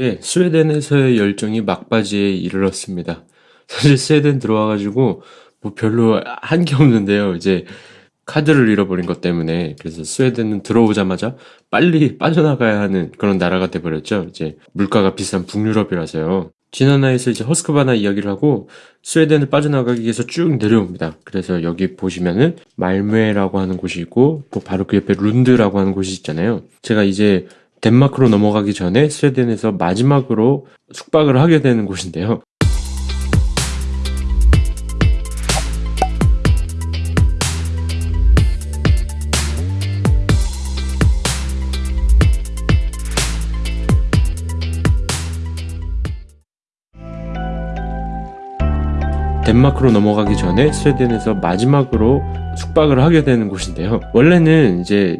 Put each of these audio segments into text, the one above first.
예, 스웨덴에서의 열정이 막바지에 이르렀습니다. 사실 스웨덴 들어와가지고 뭐 별로 한 게 없는데요. 이제 카드를 잃어버린 것 때문에 그래서 스웨덴은 들어오자마자 빨리 빠져나가야 하는 그런 나라가 돼버렸죠. 이제 물가가 비싼 북유럽이라서요. 지난화에서 이제 허스크바나 이야기를 하고 스웨덴을 빠져나가기 위해서 쭉 내려옵니다. 그래서 여기 보시면은 말메라고 하는 곳이 있고 또 바로 그 옆에 룬드라고 하는 곳이 있잖아요. 제가 이제 덴마크로 넘어가기 전에 스웨덴에서 마지막으로 숙박을 하게 되는 곳인데요. 덴마크로 넘어가기 전에 스웨덴에서 마지막으로 숙박을 하게 되는 곳인데요. 원래는 이제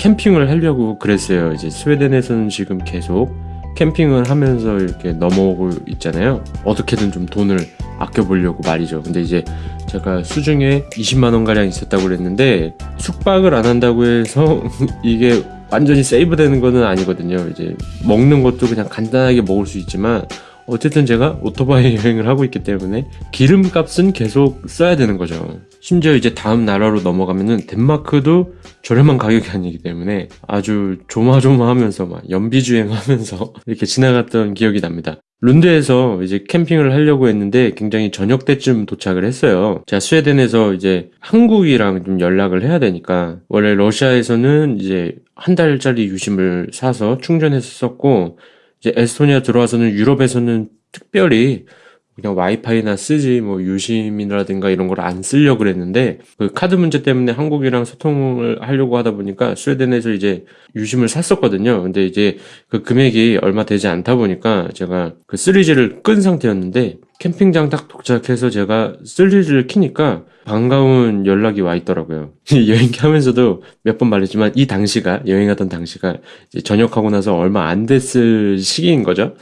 캠핑을 하려고 그랬어요. 이제 스웨덴에서는 지금 계속 캠핑을 하면서 이렇게 넘어오고 있잖아요. 어떻게든 좀 돈을 아껴보려고 말이죠. 근데 이제 제가 수중에 20만원 가량 있었다고 그랬는데 숙박을 안 한다고 해서 이게 완전히 세이브 되는 거는 아니거든요. 이제 먹는 것도 그냥 간단하게 먹을 수 있지만 어쨌든 제가 오토바이 여행을 하고 있기 때문에 기름값은 계속 써야 되는 거죠. 심지어 이제 다음 나라로 넘어가면은 덴마크도 저렴한 가격이 아니기 때문에 아주 조마조마하면서 막 연비주행하면서 이렇게 지나갔던 기억이 납니다. 룬드에서 이제 캠핑을 하려고 했는데 굉장히 저녁 때쯤 도착을 했어요. 제가 스웨덴에서 이제 한국이랑 좀 연락을 해야 되니까 원래 러시아에서는 이제 한 달짜리 유심을 사서 충전했었고 이제 에스토니아 들어와서는 유럽에서는 특별히 그냥 와이파이나 쓰지 뭐 유심이라든가 이런 걸 안 쓰려고 그랬는데 그 카드 문제 때문에 한국이랑 소통을 하려고 하다 보니까 스웨덴에서 이제 유심을 샀었거든요. 근데 이제 그 금액이 얼마 되지 않다 보니까 제가 그 3G를 끈 상태였는데 캠핑장 딱 도착해서 제가 3G를 키니까 반가운 연락이 와 있더라고요. 여행 하면서도 몇 번 말했지만 이 당시가 여행하던 당시가 전역하고 나서 얼마 안 됐을 시기인 거죠.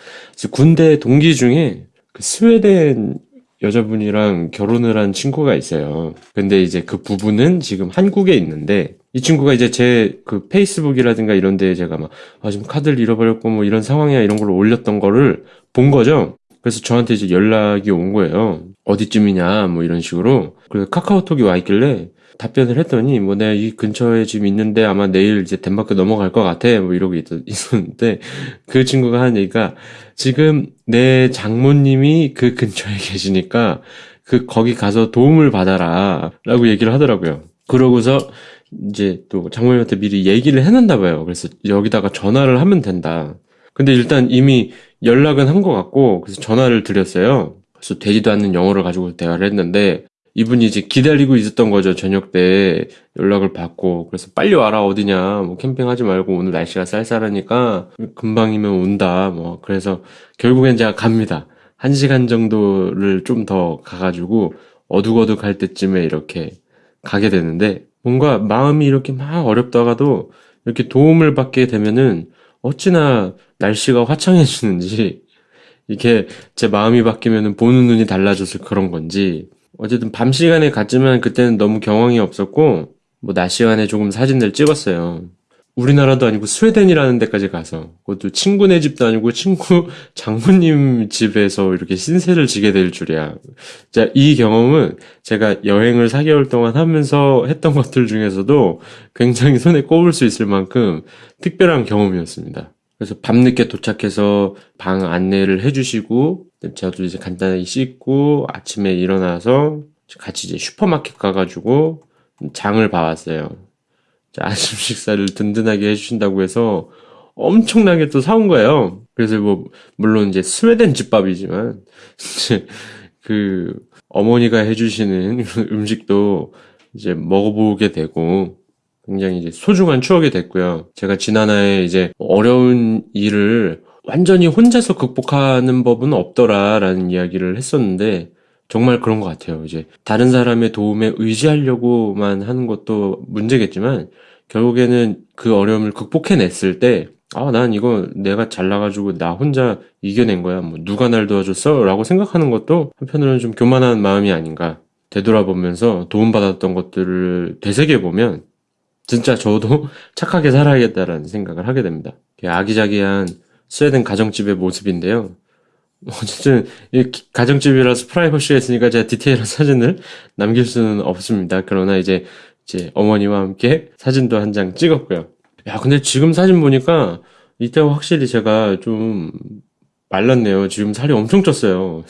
군대 동기 중에 그 스웨덴 여자분이랑 결혼을 한 친구가 있어요. 근데 이제 그 부부는 지금 한국에 있는데 이 친구가 이제 제 그 페이스북이라든가 이런 데에 제가 막 아, 지금 카드를 잃어버렸고 뭐 이런 상황이야 이런 걸 올렸던 거를 본 거죠. 그래서 저한테 이제 연락이 온 거예요. 어디쯤이냐 뭐 이런 식으로. 그래서 카카오톡이 와 있길래 답변을 했더니 뭐 내가 이 근처에 지금 있는데 아마 내일 이제 덴마크 넘어갈 것 같아. 뭐 이러고 있, 있었는데 그 친구가 한 얘기가 지금 내 장모님이 그 근처에 계시니까 그 거기 가서 도움을 받아라 라고 얘기를 하더라고요. 그러고서 이제 또 장모님한테 미리 얘기를 해놨나 봐요. 그래서 여기다가 전화를 하면 된다. 근데 일단 이미 연락은 한 것 같고 그래서 전화를 드렸어요. 그래서 되지도 않는 영어를 가지고 대화를 했는데 이분이 이제 기다리고 있었던 거죠. 저녁 때 연락을 받고. 그래서 빨리 와라, 어디냐. 뭐 캠핑하지 말고 오늘 날씨가 쌀쌀하니까 금방이면 온다. 뭐, 그래서 결국엔 제가 갑니다. 한 시간 정도를 좀 더 가가지고 어둑어둑 할 때쯤에 이렇게 가게 되는데 뭔가 마음이 이렇게 막 어렵다가도 이렇게 도움을 받게 되면은 어찌나 날씨가 화창해지는지 이게 제 마음이 바뀌면 보는 눈이 달라져서 그런 건지 어쨌든 밤 시간에 갔지만 그때는 너무 경황이 없었고 뭐 낮 시간에 조금 사진들 찍었어요. 우리나라도 아니고 스웨덴이라는 데까지 가서 그것도 친구네 집도 아니고 친구 장모님 집에서 이렇게 신세를 지게 될 줄이야. 자, 이 경험은 제가 여행을 4개월 동안 하면서 했던 것들 중에서도 굉장히 손에 꼽을 수 있을 만큼 특별한 경험이었습니다. 그래서 밤늦게 도착해서 방 안내를 해주시고 저도 이제 간단히 씻고 아침에 일어나서 같이 이제 슈퍼마켓 가가지고 장을 봐왔어요. 아침 식사를 든든하게 해주신다고 해서 엄청나게 또 사온 거예요. 그래서 뭐 물론 이제 스웨덴 집밥이지만 그 어머니가 해주시는 음식도 이제 먹어보게 되고 굉장히 이제 소중한 추억이 됐고요. 제가 지난해에 이제 어려운 일을 완전히 혼자서 극복하는 법은 없더라라는 이야기를 했었는데 정말 그런 것 같아요. 이제 다른 사람의 도움에 의지하려고만 하는 것도 문제겠지만 결국에는 그 어려움을 극복해냈을 때 아, 난 이거 내가 잘나가지고 나 혼자 이겨낸 거야. 뭐 누가 날 도와줬어? 라고 생각하는 것도 한편으로는 좀 교만한 마음이 아닌가. 되돌아보면서 도움받았던 것들을 되새겨보면 진짜 저도 착하게 살아야겠다라는 생각을 하게 됩니다. 아기자기한 스웨덴 가정집의 모습인데요. 어쨌든 이 기- 가정집이라서 프라이버시가 있으니까 제가 디테일한 사진을 남길 수는 없습니다. 그러나 이제 이제 어머니와 함께 사진도 한 장 찍었고요. 야, 근데 지금 사진 보니까 이때와 확실히 제가 좀 말랐네요. 지금 살이 엄청 쪘어요.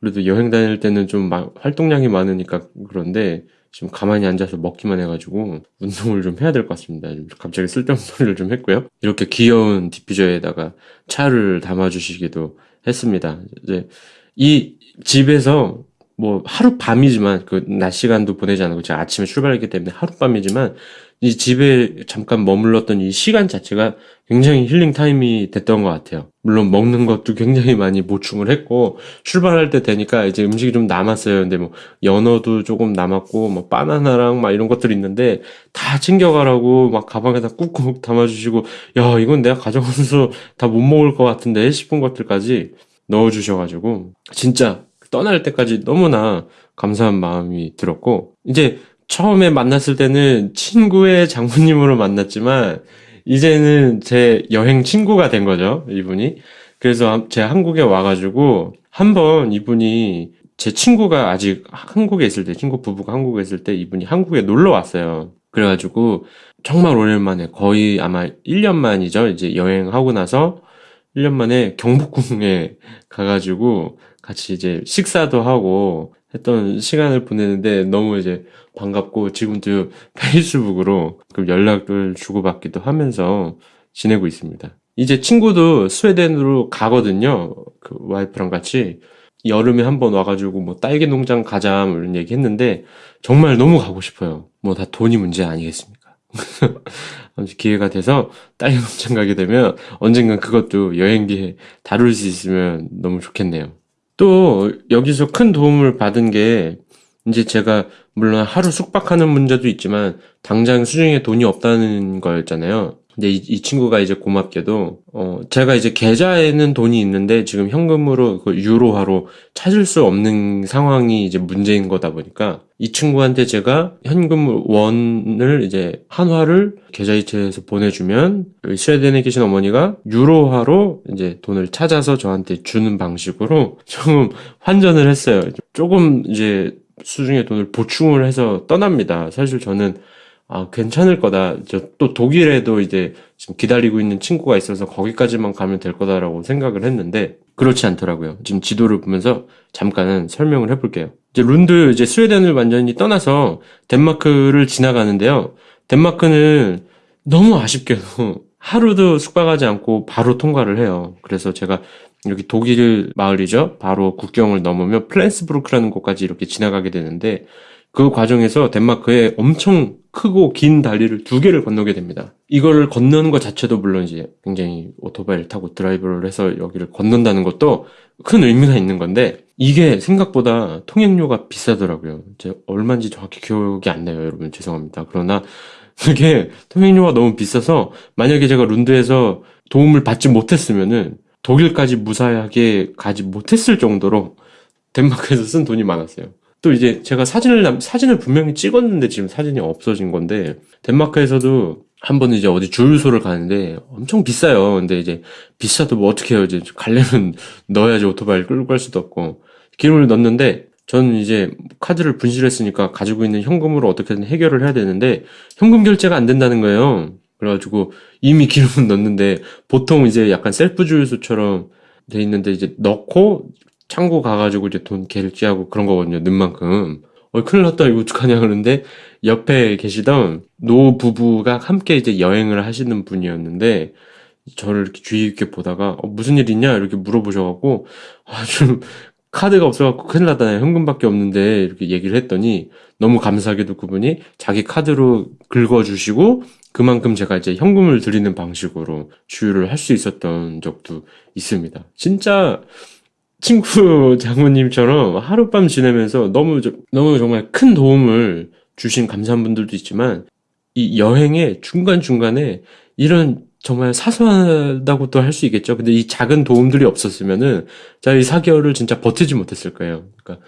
그래도 여행 다닐 때는 좀 마- 활동량이 많으니까 그런데 지금 가만히 앉아서 먹기만 해가지고 운동을 좀 해야 될 것 같습니다. 좀 갑자기 쓸데없는 소리를 좀 했고요. 이렇게 귀여운 디퓨저에다가 차를 담아주시기도 했습니다. 이제 이 집에서 뭐 하룻밤이지만 그 낮 시간도 보내지 않고 제가 아침에 출발했기 때문에 하룻밤이지만 이 집에 잠깐 머물렀던 이 시간 자체가 굉장히 힐링 타임이 됐던 것 같아요. 물론 먹는 것도 굉장히 많이 보충을 했고 출발할 때 되니까 이제 음식이 좀 남았어요. 근데 뭐 연어도 조금 남았고 뭐 바나나랑 막 이런 것들이 있는데 다 챙겨가라고 막 가방에다 꾹꾹 담아주시고 야 이건 내가 가져가면서 다 못 먹을 것 같은데 싶은 것들까지 넣어주셔가지고 진짜 떠날 때까지 너무나 감사한 마음이 들었고 이제 처음에 만났을 때는 친구의 장모님으로 만났지만 이제는 제 여행 친구가 된 거죠 이분이. 그래서 제가 한국에 와가지고 한번 이분이 제 친구가 아직 한국에 있을 때 친구 부부가 한국에 있을 때 이분이 한국에 놀러 왔어요. 그래가지고 정말 오랜만에 거의 아마 1년 만이죠 이제 여행하고 나서. 1년 만에 경복궁에 가가지고 같이 이제 식사도 하고 했던 시간을 보내는데 너무 이제 반갑고 지금도 페이스북으로 그 연락을 주고받기도 하면서 지내고 있습니다. 이제 친구도 스웨덴으로 가거든요. 그 와이프랑 같이 여름에 한번 와가지고 뭐 딸기 농장 가자 뭐 이런 얘기 했는데 정말 너무 가고 싶어요. 뭐 다 돈이 문제 아니겠습니까? 기회가 돼서 딸기 농장 가게 되면 언젠간 그것도 여행기에 다룰 수 있으면 너무 좋겠네요. 또 여기서 큰 도움을 받은 게 이제 제가 물론 하루 숙박하는 문제도 있지만 당장 수중에 돈이 없다는 거였잖아요. 근데 이, 이 친구가 이제 고맙게도 어 제가 이제 계좌에는 돈이 있는데 지금 현금으로 그 유로화로 찾을 수 없는 상황이 이제 문제인 거다 보니까 이 친구한테 제가 현금 원을 이제 한화를 계좌이체해서 보내주면 스웨덴에 계신 어머니가 유로화로 이제 돈을 찾아서 저한테 주는 방식으로 조금 환전을 했어요. 조금 이제 수중에 돈을 보충을 해서 떠납니다. 사실 저는 아, 괜찮을 거다. 저 또 독일에도 이제 지금 기다리고 있는 친구가 있어서 거기까지만 가면 될 거다라고 생각을 했는데 그렇지 않더라고요. 지금 지도를 보면서 잠깐은 설명을 해볼게요. 이제 룬드 이제 스웨덴을 완전히 떠나서 덴마크를 지나가는데요. 덴마크는 너무 아쉽게도 하루도 숙박하지 않고 바로 통과를 해요. 그래서 제가 여기 독일 마을이죠. 바로 국경을 넘으면 플랜스부르크라는 곳까지 이렇게 지나가게 되는데 그 과정에서 덴마크에 엄청 크고 긴 다리를 두 개를 건너게 됩니다. 이거를 건너는 것 자체도 물론 이제 굉장히 오토바이를 타고 드라이브를 해서 여기를 건넌다는 것도 큰 의미가 있는 건데 이게 생각보다 통행료가 비싸더라고요. 제가 얼마인지 정확히 기억이 안 나요, 여러분. 죄송합니다. 그러나 그게 통행료가 너무 비싸서 만약에 제가 룬드에서 도움을 받지 못했으면은 독일까지 무사하게 가지 못했을 정도로 덴마크에서 쓴 돈이 많았어요. 또 이제 제가 사진을 남- 사진을 분명히 찍었는데 지금 사진이 없어진 건데 덴마크에서도 한 번은 이제 어디 주유소를 가는데 엄청 비싸요. 근데 이제 비싸도 뭐 어떻게 해요? 이제 가려면 넣어야지 오토바이를 끌고 갈 수도 없고 기름을 넣는데 저는 이제 카드를 분실했으니까 가지고 있는 현금으로 어떻게든 해결을 해야 되는데 현금 결제가 안 된다는 거예요. 그래가지고 이미 기름은 넣는데 보통 이제 약간 셀프 주유소처럼 돼 있는데 이제 넣고 창구 가가지고 이제 돈 결제하고 그런 거거든요. 넣은 만큼. 어, 큰일 났다. 이거 어떡하냐. 그러는데 옆에 계시던 노 부부가 함께 이제 여행을 하시는 분이었는데 저를 이렇게 주의 깊게 보다가 어, 무슨 일 있냐? 이렇게 물어보셔갖고 아, 좀 카드가 없어갖고 큰일 났다. 현금밖에 없는데 이렇게 얘기를 했더니 너무 감사하게도 그분이 자기 카드로 긁어주시고 그만큼 제가 이제 현금을 드리는 방식으로 주유를 할 수 있었던 적도 있습니다. 진짜 친구 장모님처럼 하룻밤 지내면서 너무, 저- 너무 정말 큰 도움을 주신 감사한 분들도 있지만 이 여행의 중간 중간에 이런 정말 사소하다고도 할 수 있겠죠. 근데 이 작은 도움들이 없었으면은 제가 이 4개월을 진짜 버티지 못했을 거예요. 그러니까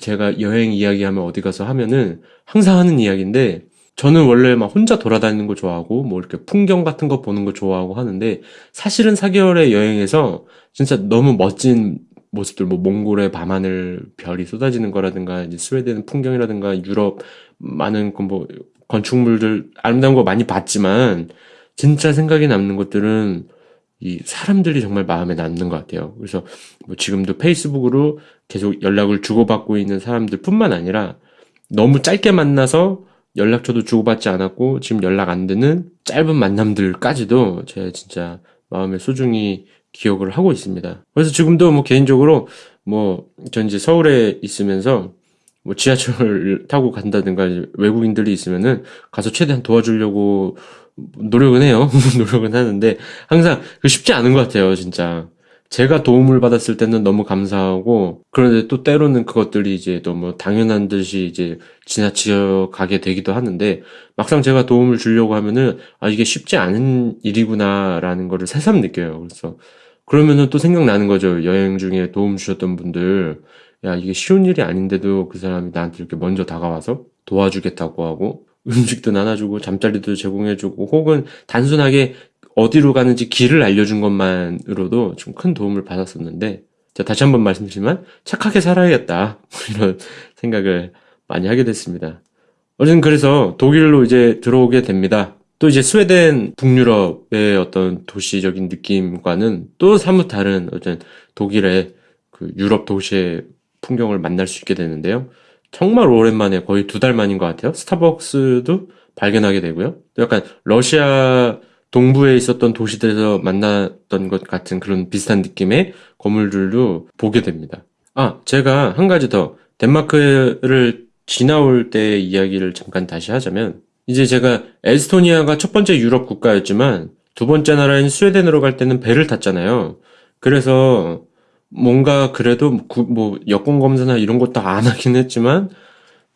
제가 여행 이야기하면 어디 가서 하면은 항상 하는 이야기인데 저는 원래 막 혼자 돌아다니는 거 좋아하고 뭐 이렇게 풍경 같은 거 보는 거 좋아하고 하는데 사실은 4개월의 여행에서 진짜 너무 멋진 모습들 뭐 몽골의 밤하늘 별이 쏟아지는 거라든가 이제 스웨덴 풍경이라든가 유럽 많은 그뭐 건축물들 아름다운 거 많이 봤지만 진짜 생각에 남는 것들은 이 사람들이 정말 마음에 남는 것 같아요. 그래서 뭐 지금도 페이스북으로 계속 연락을 주고받고 있는 사람들뿐만 아니라 너무 짧게 만나서 연락처도 주고받지 않았고 지금 연락 안 되는 짧은 만남들까지도 제가 진짜 마음에 소중히 기억을 하고 있습니다. 그래서 지금도 뭐 개인적으로 뭐 전 이제 서울에 있으면서 뭐 지하철 타고 간다든가 외국인들이 있으면은 가서 최대한 도와주려고 노력은 해요. 노력은 하는데 항상 그 쉽지 않은 것 같아요, 진짜. 제가 도움을 받았을 때는 너무 감사하고 그런데 또 때로는 그것들이 이제 너무 당연한 듯이 이제 지나치어 가게 되기도 하는데 막상 제가 도움을 주려고 하면은 아 이게 쉽지 않은 일이구나라는 거를 새삼 느껴요. 그래서 그러면은 또 생각나는 거죠. 여행 중에 도움 주셨던 분들 야 이게 쉬운 일이 아닌데도 그 사람이 나한테 이렇게 먼저 다가와서 도와주겠다고 하고 음식도 나눠주고 잠자리도 제공해주고 혹은 단순하게 어디로 가는지 길을 알려준 것만으로도 좀 큰 도움을 받았었는데 자 다시 한번 말씀드리지만 착하게 살아야겠다 이런 생각을 많이 하게 됐습니다. 어쨌든 그래서 독일로 이제 들어오게 됩니다. 또 이제 스웨덴 북유럽의 어떤 도시적인 느낌과는 또 사뭇 다른 어떤 독일의 그 유럽 도시의 풍경을 만날 수 있게 되는데요. 정말 오랜만에 거의 두 달 만인 것 같아요. 스타벅스도 발견하게 되고요. 약간 러시아 동부에 있었던 도시들에서 만났던 것 같은 그런 비슷한 느낌의 건물들도 보게 됩니다. 아, 제가 한 가지 더 덴마크를 지나올 때 이야기를 잠깐 다시 하자면 이제 제가 에스토니아가 첫 번째 유럽 국가였지만 두 번째 나라인 스웨덴으로 갈 때는 배를 탔잖아요. 그래서 뭔가 그래도 구, 뭐 여권 검사나 이런 것도 안 하긴 했지만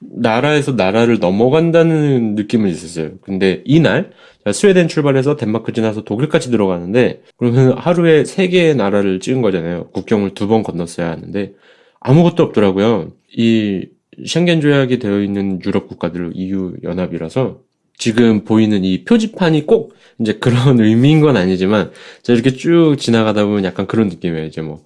나라에서 나라를 넘어간다는 느낌은 있었어요. 근데 이날 스웨덴 출발해서 덴마크 지나서 독일까지 들어가는데 그러면 하루에 세 개의 나라를 찍은 거잖아요. 국경을 두 번 건넜어야 하는데 아무것도 없더라고요. 이 쉥겐 조약이 되어 있는 유럽 국가들 EU 연합이라서 지금 보이는 이 표지판이 꼭 이제 그런 의미인 건 아니지만 이렇게 쭉 지나가다 보면 약간 그런 느낌이에요. 이제 뭐,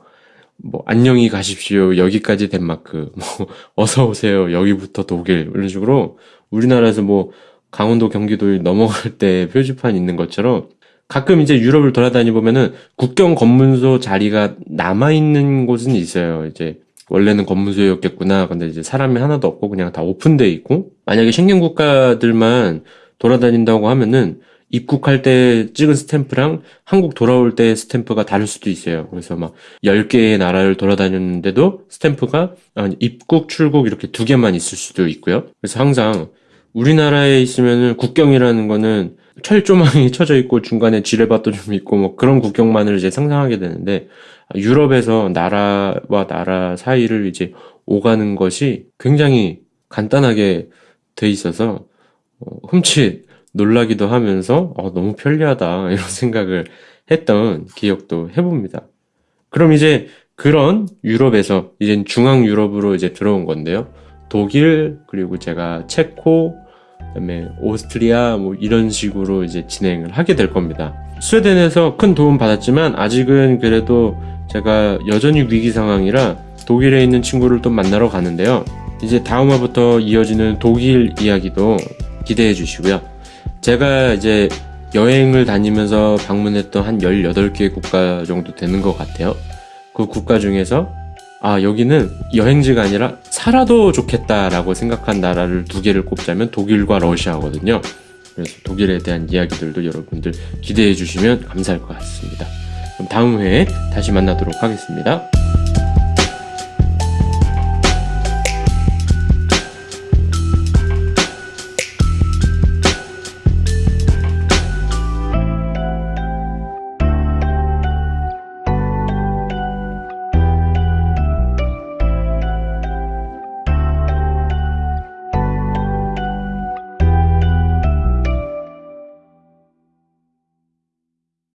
뭐, 안녕히 가십시오. 여기까지 덴마크. 뭐, 어서 오세요. 여기부터 독일. 이런 식으로 우리나라에서 뭐, 강원도 경기도 넘어갈 때 표지판 있는 것처럼 가끔 이제 유럽을 돌아다니 보면은 국경 검문소 자리가 남아 있는 곳은 있어요. 이제 원래는 검문소였겠구나. 근데 이제 사람이 하나도 없고 그냥 다 오픈돼 있고 만약에 신경 국가들만 돌아다닌다고 하면은 입국할 때 찍은 스탬프랑 한국 돌아올 때 스탬프가 다를 수도 있어요. 그래서 막 10개의 나라를 돌아다녔는데도 스탬프가 입국, 출국 이렇게 두 개만 있을 수도 있고요. 그래서 항상 우리나라에 있으면은 국경이라는 거는 철조망이 쳐져 있고 중간에 지뢰밭도 좀 있고 뭐 그런 국경만을 이제 상상하게 되는데 유럽에서 나라와 나라 사이를 이제 오가는 것이 굉장히 간단하게 돼 있어서 어, 흠칫 놀라기도 하면서 어, 너무 편리하다 이런 생각을 했던 기억도 해봅니다. 그럼 이제 그런 유럽에서 이제 중앙 유럽으로 이제 들어온 건데요. 독일 그리고 제가 체코 그다음에 오스트리아 뭐 이런 식으로 이제 진행을 하게 될 겁니다. 스웨덴에서 큰 도움 받았지만 아직은 그래도 제가 여전히 위기 상황이라 독일에 있는 친구를 또 만나러 가는데요. 이제 다음 화부터 이어지는 독일 이야기도 기대해 주시고요. 제가 이제 여행을 다니면서 방문했던 한 18개 국가 정도 되는 것 같아요. 그 국가 중에서 아, 여기는 여행지가 아니라 살아도 좋겠다라고 생각한 나라를 두 개를 꼽자면 독일과 러시아거든요. 그래서 독일에 대한 이야기들도 여러분들 기대해 주시면 감사할 것 같습니다. 그럼 다음 회에 다시 만나도록 하겠습니다.